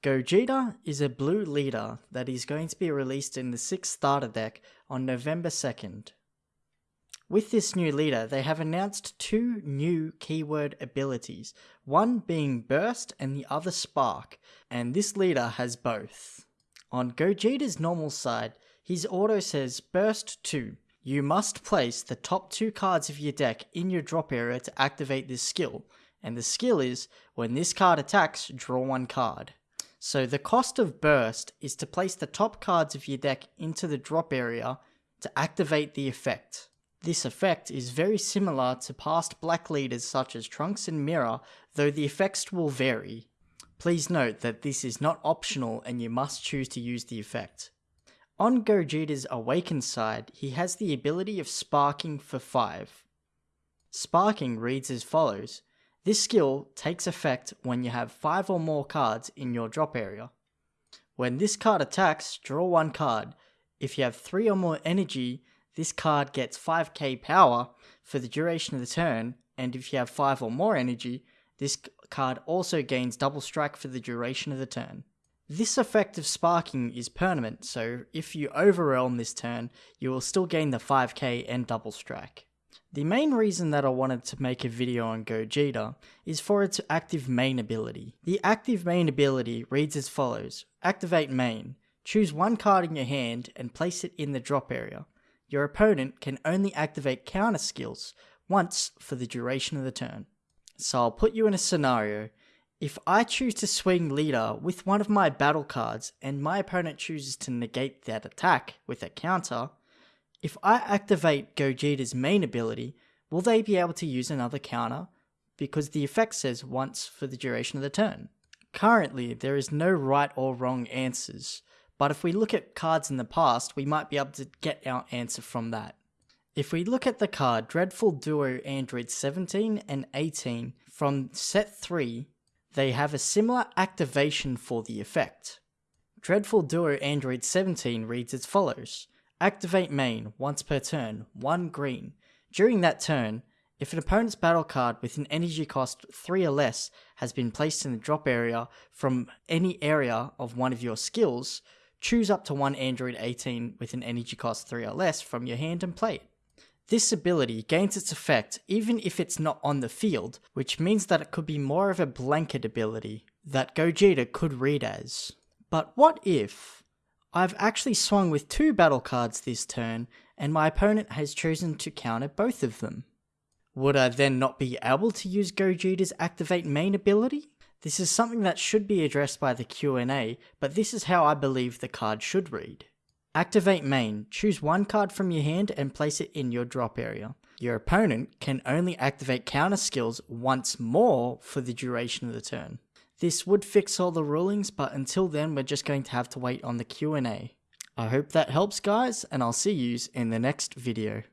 Gogeta is a blue leader that is going to be released in the 6th starter deck on November 2nd. With this new leader, they have announced two new keyword abilities, one being Burst and the other Spark, and this leader has both. On Gogeta's normal side, his auto says Burst 2. You must place the top two cards of your deck in your drop area to activate this skill, and the skill is when this card attacks, draw one card. So the cost of Burst is to place the top cards of your deck into the drop area to activate the effect. This effect is very similar to past black leaders such as Trunks and Mira, though the effects will vary. Please note that this is not optional and you must choose to use the effect. On Gogeta's Awakened side, he has the ability of Sparking for 5. Sparking reads as follows this skill takes effect when you have 5 or more cards in your drop area. When this card attacks, draw one card. If you have 3 or more energy, this card gets 5k power for the duration of the turn, and if you have 5 or more energy, this card also gains double strike for the duration of the turn. This effect of sparking is permanent, so if you overwhelm this turn, you will still gain the 5k and double strike. The main reason that I wanted to make a video on Gogeta is for its active main ability. The active main ability reads as follows. Activate main. Choose one card in your hand and place it in the drop area. Your opponent can only activate counter skills once for the duration of the turn. So I'll put you in a scenario. If I choose to swing leader with one of my battle cards and my opponent chooses to negate that attack with a counter, if I activate Gogeta's main ability, will they be able to use another counter? Because the effect says once for the duration of the turn. Currently, there is no right or wrong answers, but if we look at cards in the past, we might be able to get our answer from that. If we look at the card Dreadful Duo Android 17 and 18 from set 3, they have a similar activation for the effect. Dreadful Duo Android 17 reads as follows Activate main once per turn, 1 green. During that turn, if an opponent's battle card with an energy cost 3 or less has been placed in the drop area from any area of one of your skills, choose up to one Android 18 with an energy cost 3 or less from your hand and play it. This ability gains its effect even if it's not on the field, which means that it could be more of a blanket ability that Gogeta could read as. But what if I've actually swung with two battle cards this turn, and my opponent has chosen to counter both of them. Would I then not be able to use Gogeta's activate main ability? This is something that should be addressed by the Q&A, but this is how I believe the card should read. Activate main, choose one card from your hand and place it in your drop area. Your opponent can only activate counter skills once more for the duration of the turn. This would fix all the rulings, but until then we're just going to have to wait on the Q&A. I hope that helps guys, and I'll see yous in the next video.